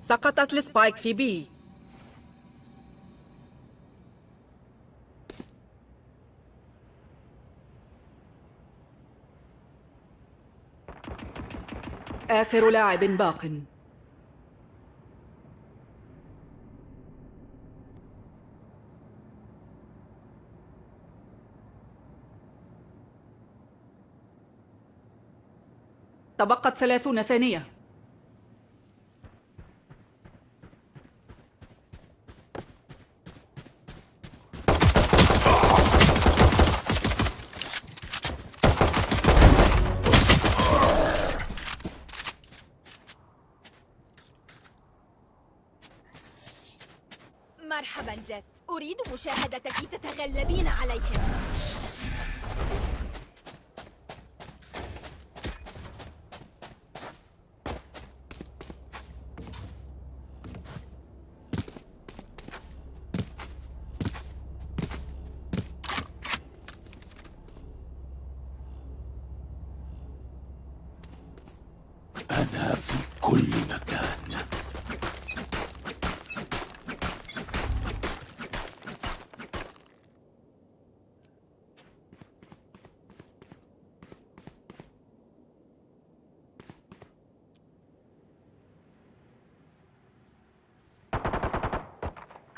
سقطت السبايك في بي. آخر لاعب باق. تبقت ثلاثون ثانية. مرحبا جت أريد مشاهدتك تتغلبين عليهم أنا في كل مكان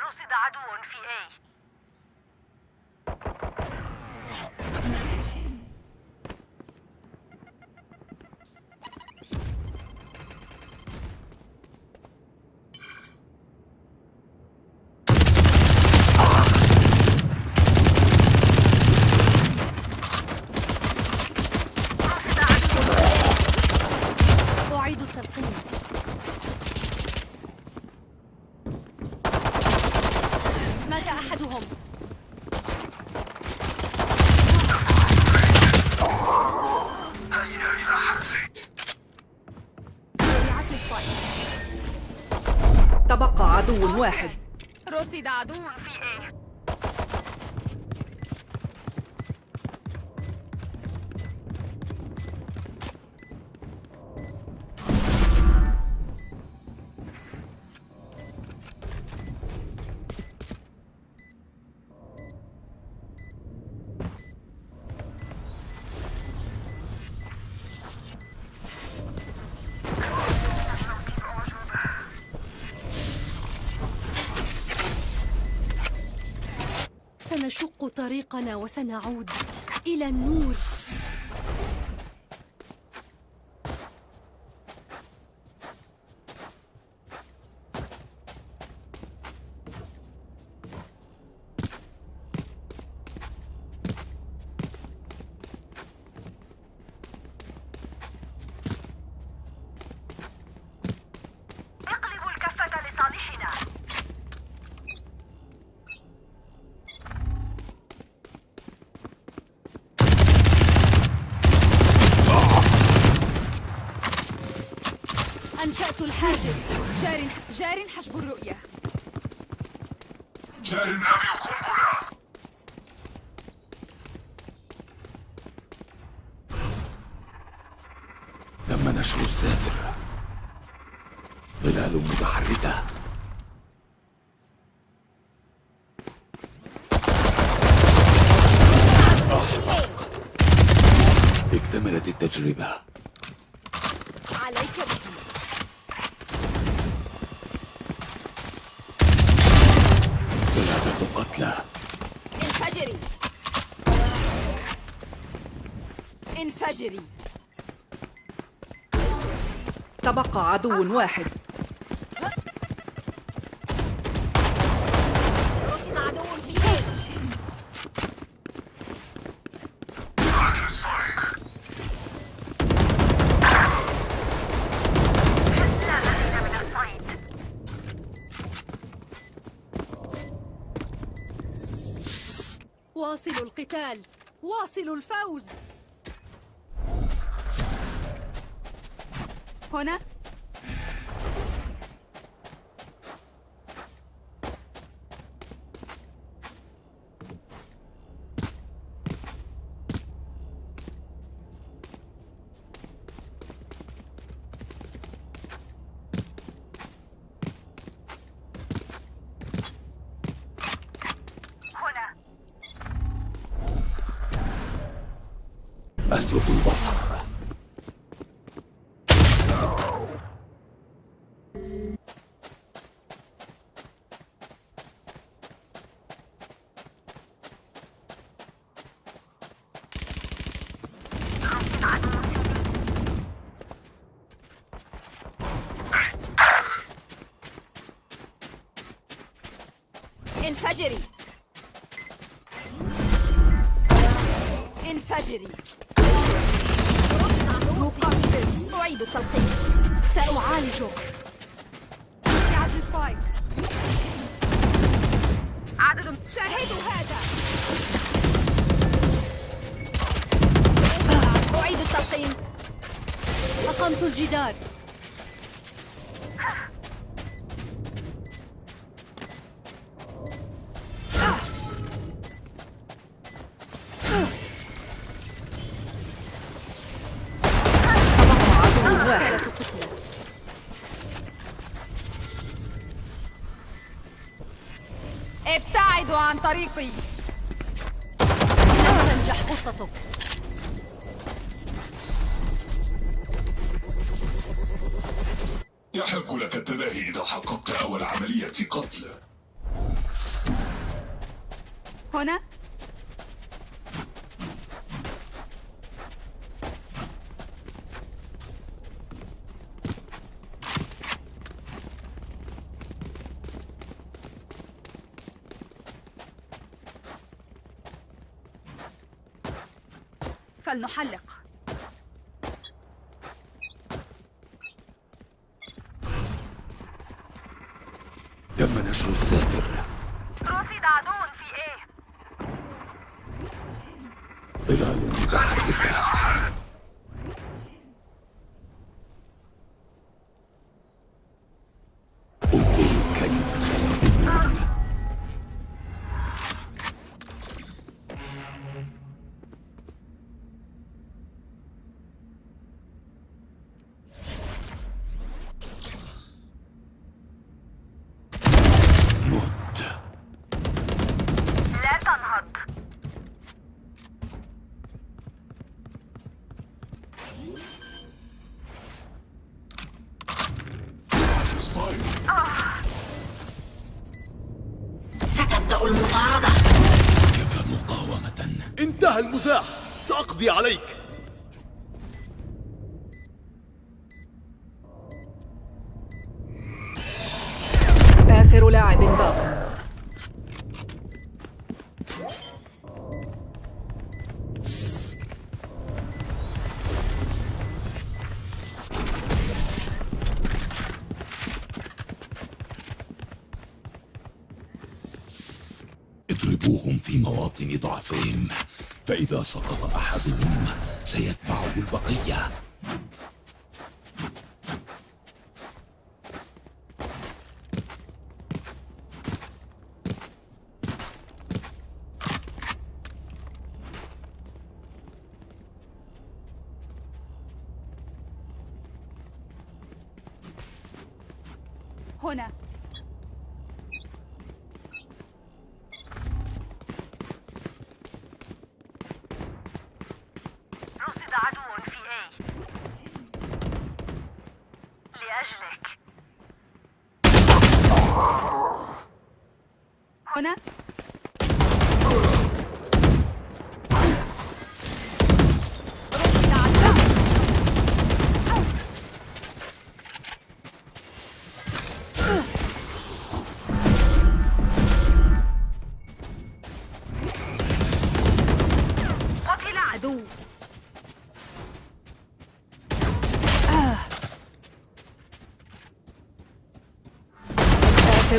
رصد عدو في A رصد عدو أعيد التلقين وضعت السبايك. تبقى عدو واحد. رصد عدو في وسنعود إلى النور اقلبوا الكفة لصالحنا أنشأت الحاجز جار جار حسب الرؤية. جار أبي قنبلة تم نشر الساتر ظلال متحركة أحمق اكتملت التجربة عليك به ثلاثة قتلى انفجري انفجري تبقى عدو واحد. واصلوا القتال. واصلوا الفوز. هنا أقمت الجدار ابتعدوا عن طريقي. لن تنجح خطتك فلنحلق سأقضي عليك. آخر لاعب باق. اضربوهم في مواطن ضعفهم فإذا سقط أحدهم เฮ้ยอย่า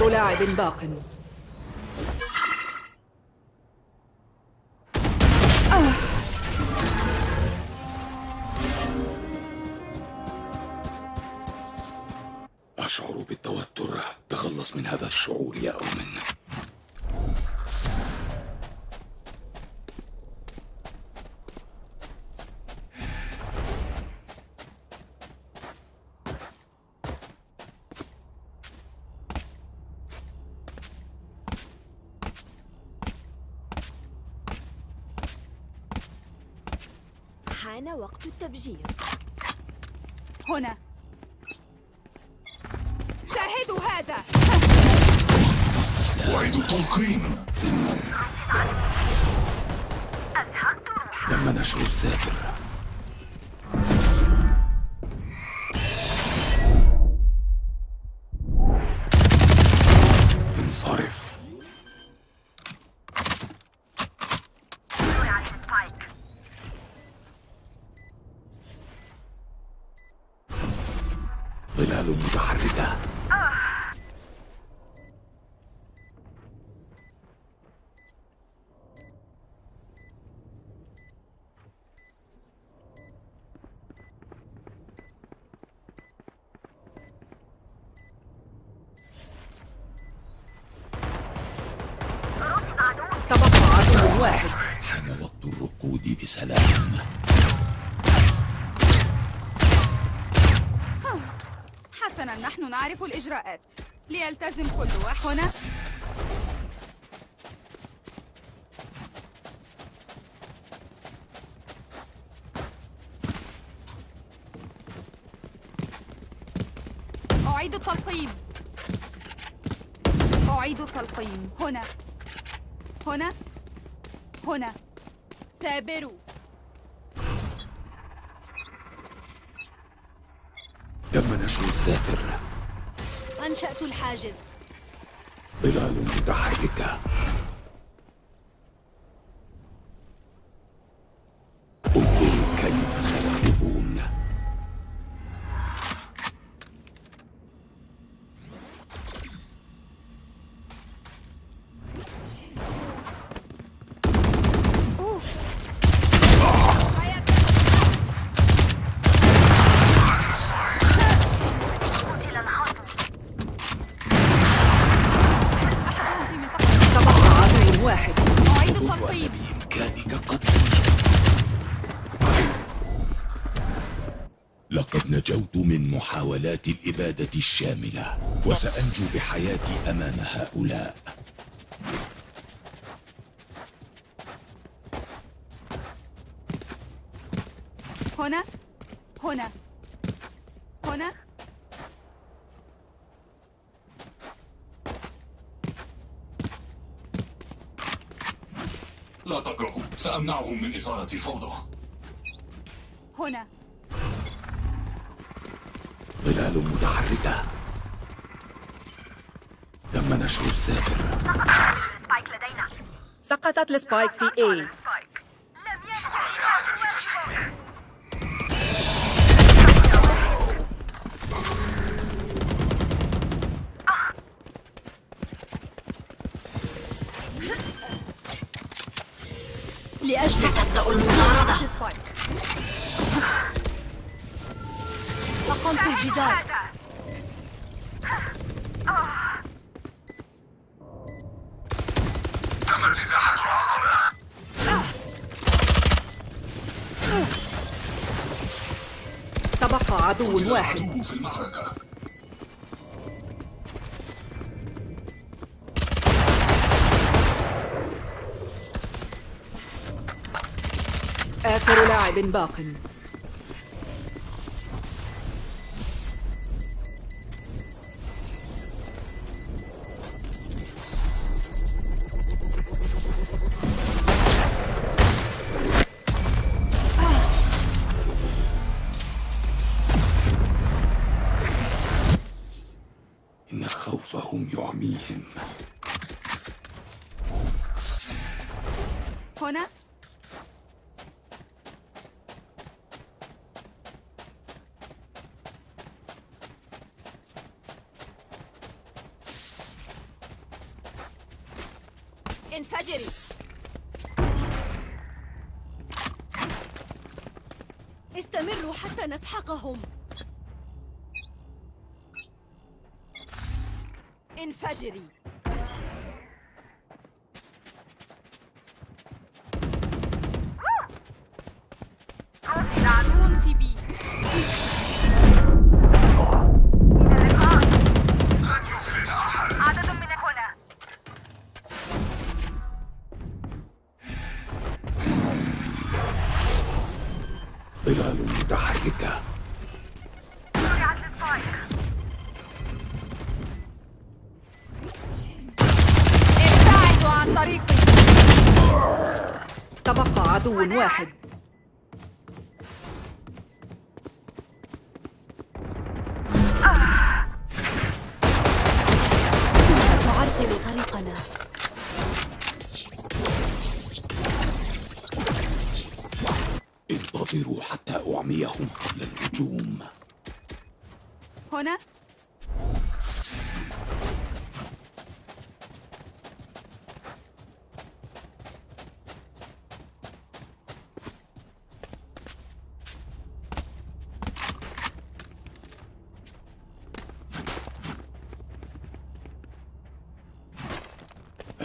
لاعب باق. أشعر بالتوتر. تخلص من هذا الشعور يا أومن بسلام حسنا نحن نعرف الإجراءات. ليلتزم كل واحد. هنا. أعيد التلقيم. أعيد التلقيم. هنا. هنا. هنا. ثابروا تم نشر السافر أنشأت الحاجز. ظلال متحركة. محاولات الإبادة الشاملة وسأنجو بحياتي أمام هؤلاء. هنا؟ هنا. هنا؟ لا تقربوا سأمنعهم من إثارة الفوضى. هنا. ظلال متحركة. تم نشر السافر سقطت السبايك في A. تم تبقى عدو واحد. العدو في المعركة. آخر لاعب باق. انفجري. واحد.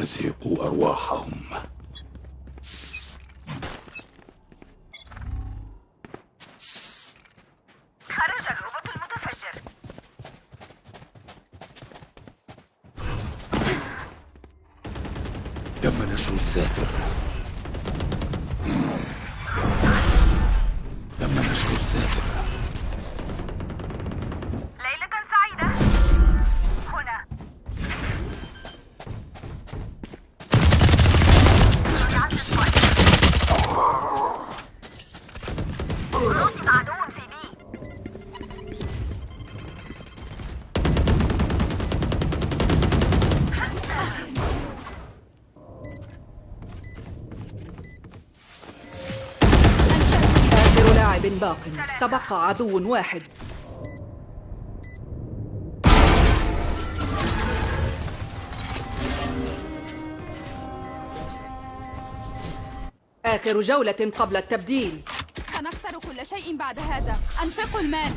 أزهقوا أرواحهم. تبقى عدو واحد. آخر جولة قبل التبديل. سنخسر كل شيء بعد هذا. أنفقوا المال.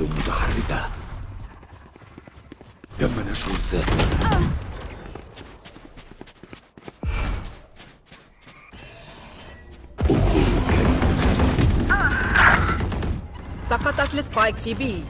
ظلال متحركة تم نشر سنغلب سقطت السبايك في بي.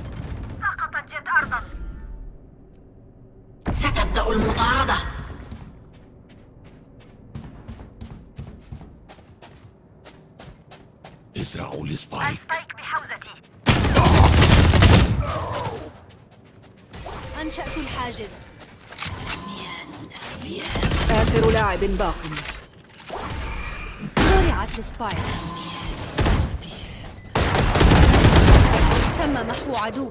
باق. زرعت السبايك. تم محو عدو.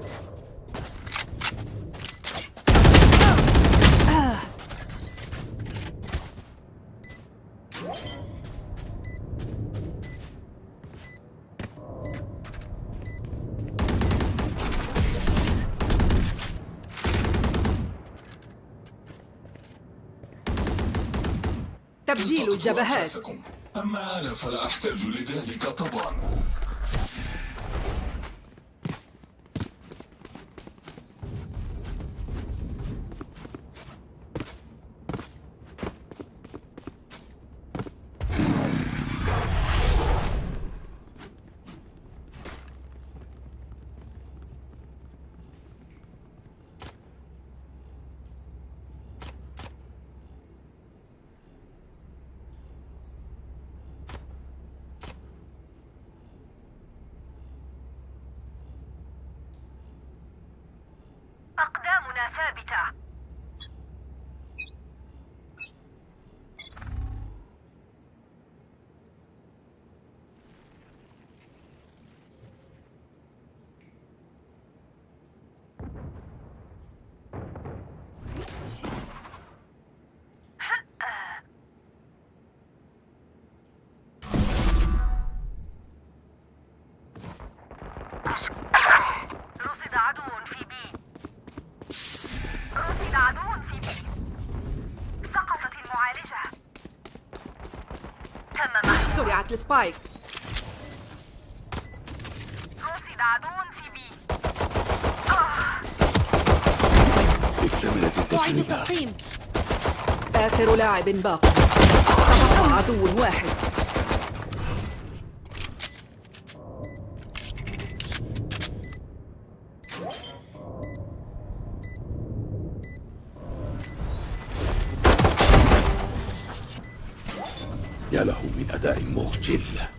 تبديل الجبهات. أما أنا فلا أحتاج لذلك طبعا وضعت السبايك. عدو في بي آخر لاعب باق. عدو واحد. Ghibla.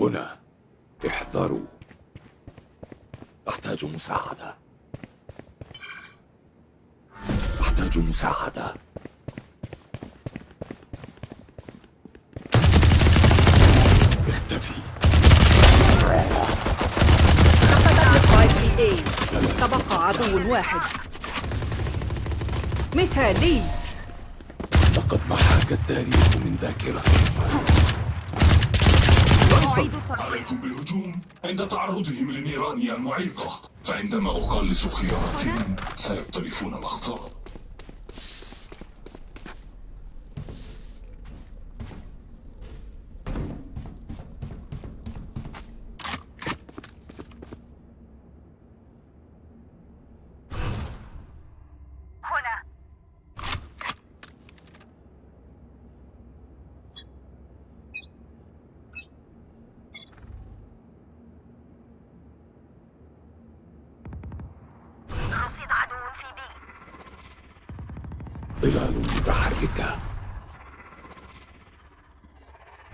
هنا. احذروا. أحتاج مساعدة. أحتاج مساعدة. اختفي. اي تبقى عدو واحد. مثالي. لقد محاك التاريخ من ذاكرتهم عليكم بالهجوم عند تعرضهم لنيران المعيقة. فعندما أخلص خياراتهم سيقترفون الأخطاء ظلال متحركة.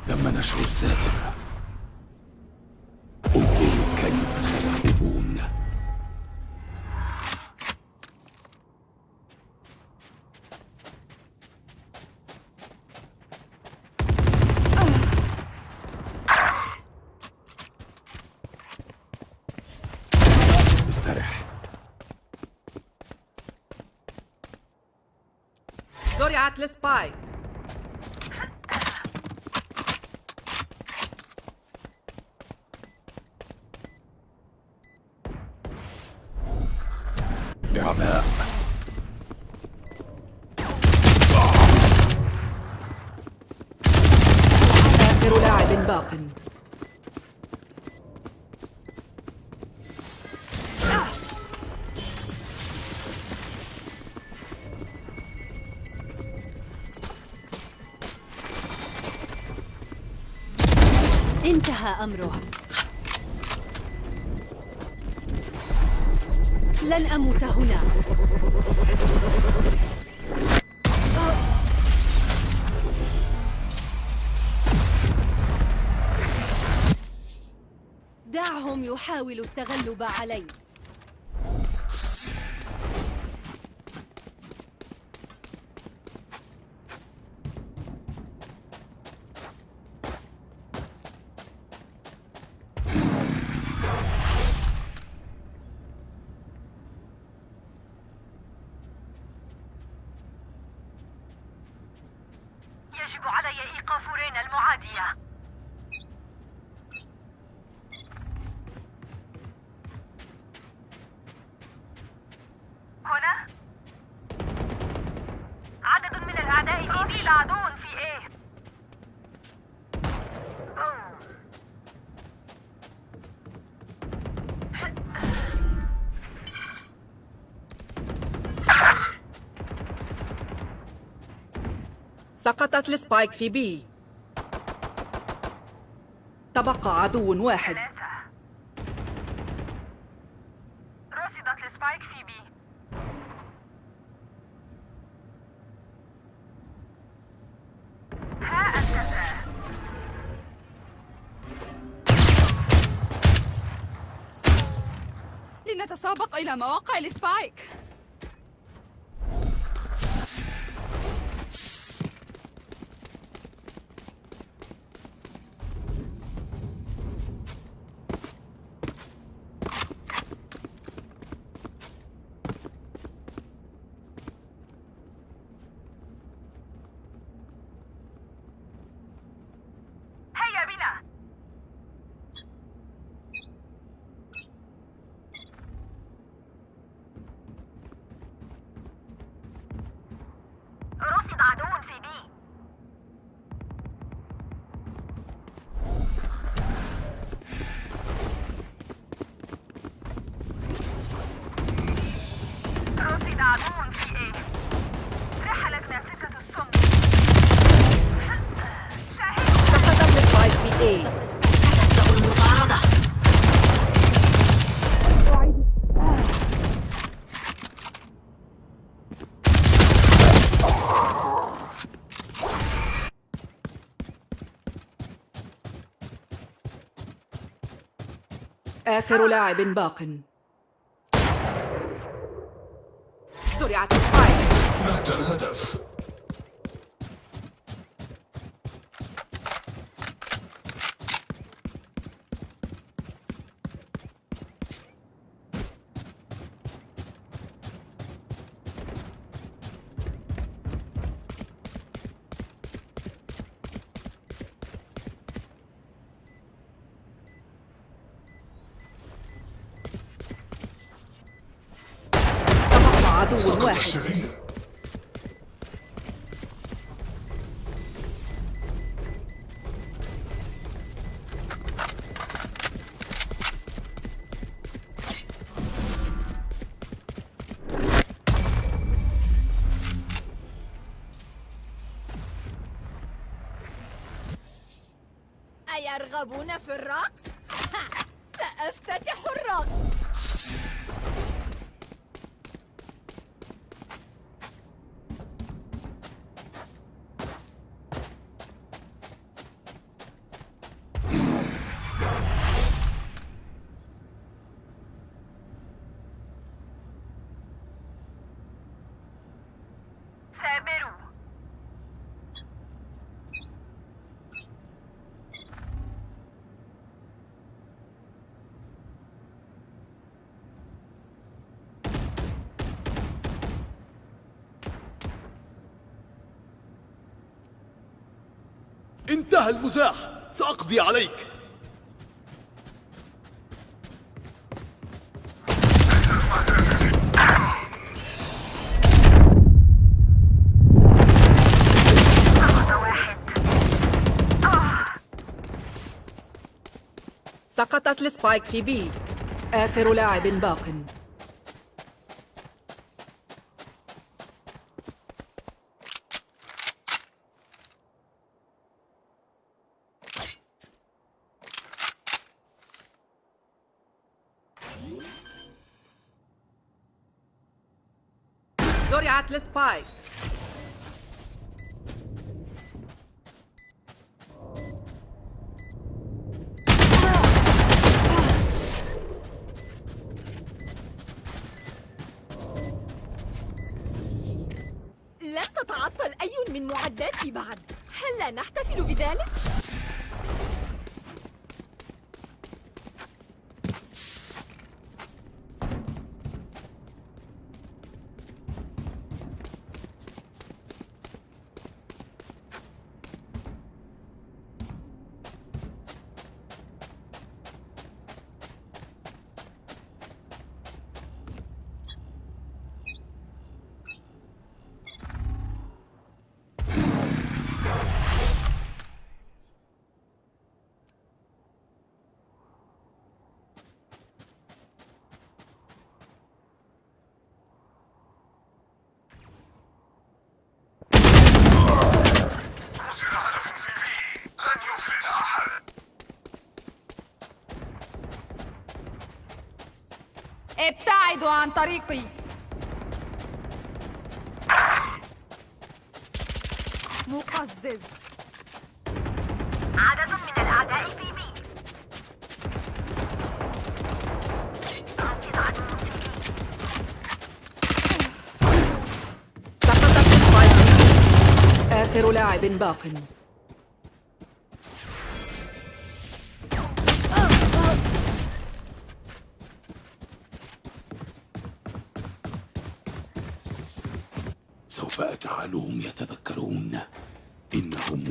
تم نشر الساتر انتهى أمره لن أموت هنا. دعهم يحاولوا التغلب علي. سقطت ال spike في B. تبقى عدو واحد. ثلاثة رصدت ال spike في بي. ها أنت. لنتسابق إلى مواقع السبايك آخر لاعب باق. زرعت السبايك مات الهدف. انتهى المزاح. سأقضي عليك. سقطت السبايك في بي. آخر لاعب باق. زرعت السبايك لن تتعطل أي من معداتي بعد هل لا نحتفل بذلك؟ لن يفلت أحد ابتعدوا عن طريقي. مقزز. عدد من الأعداء في بي. سقطت آخر لاعب باق.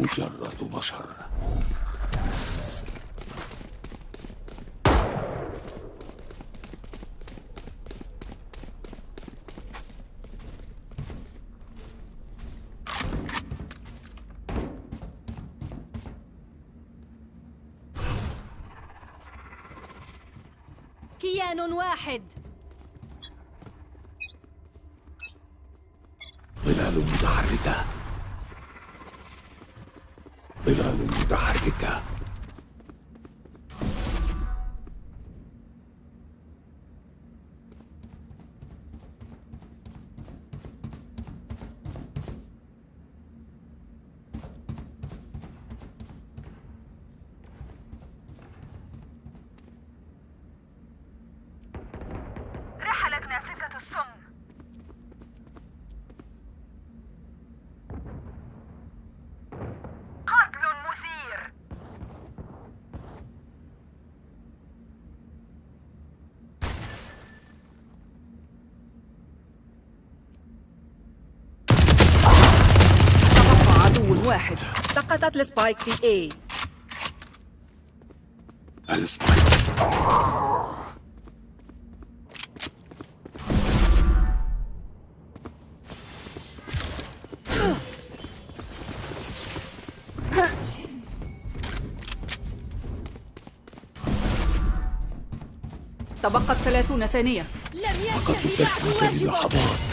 مجرد بشر. كيان واحد. سقطت ال spike في A. ال spike تبقت ثلاثون ثانية. لم ينتهي بعد واجبك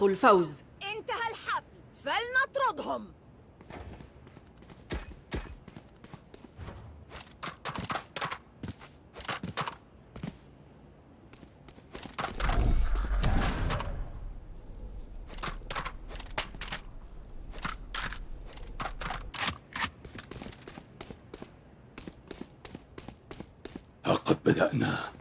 نقطة الفوز. انتهى الحفل. فلنطردهم. ها قد بدأنا.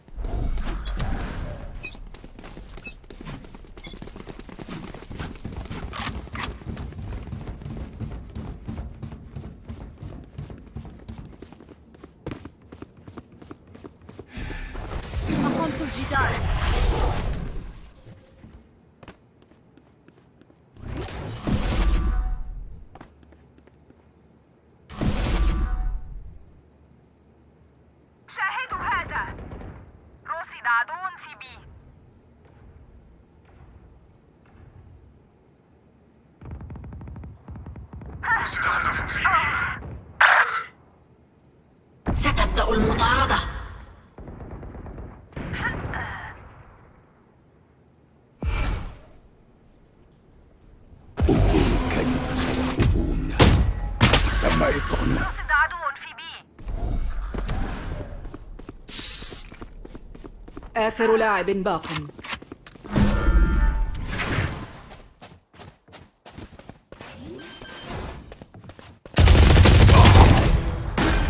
آخر لاعب باق.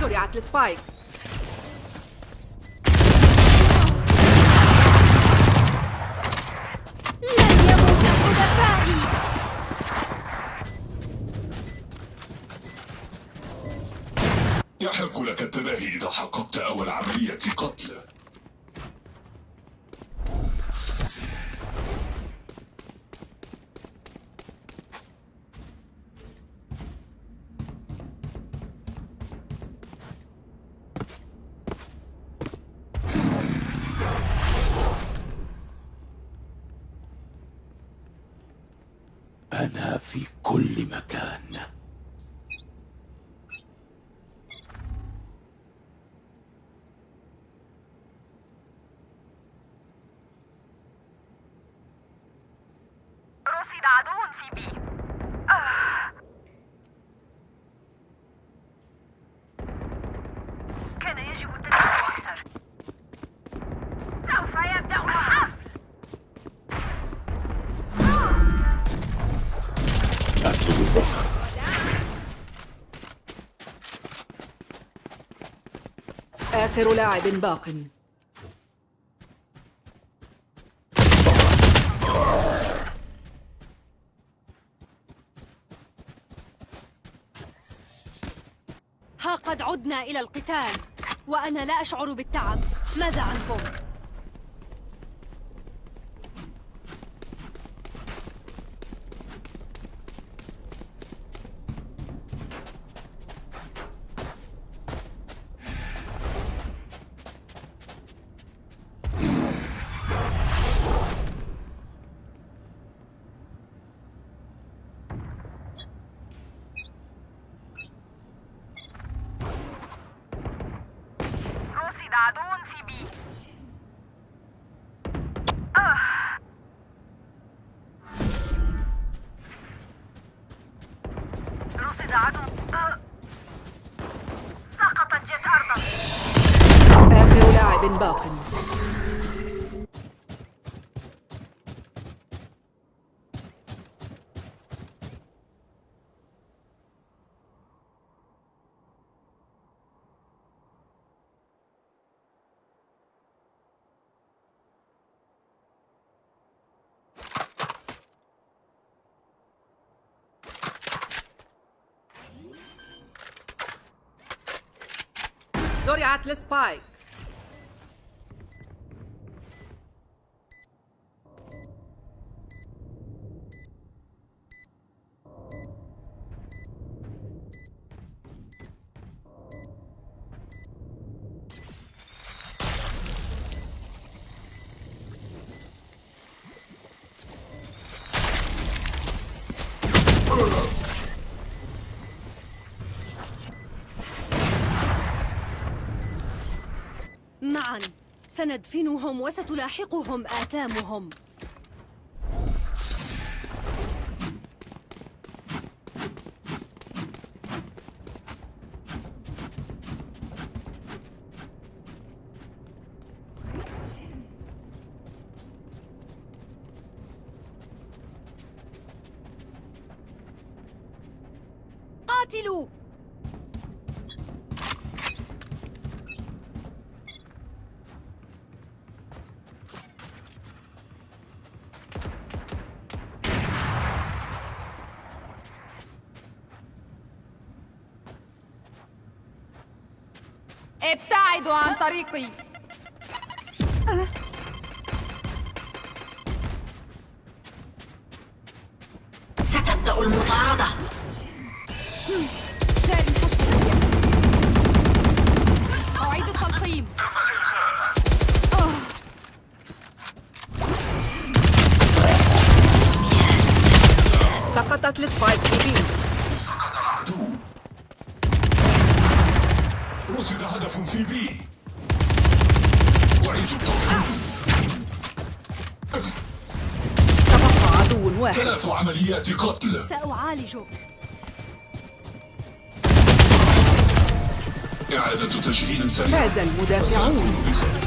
زرعت السبايك. لن يموت حلفائي يحق لك التباهي إذا حققت أول عملية قتل أنا في كل مكان رصد عدو في بي آه. كان يجب التدخل أكثر سوف يبدأ الحفل أفقد البصر آخر لاعب باق ها قد عدنا إلى القتال وأنا لا أشعر بالتعب ماذا عنكم؟ been broken. Atlas Pike. سندفنهم وستلاحقهم آثامهم. قاتلوا! Erdoğan طريقي هذا المدافعون.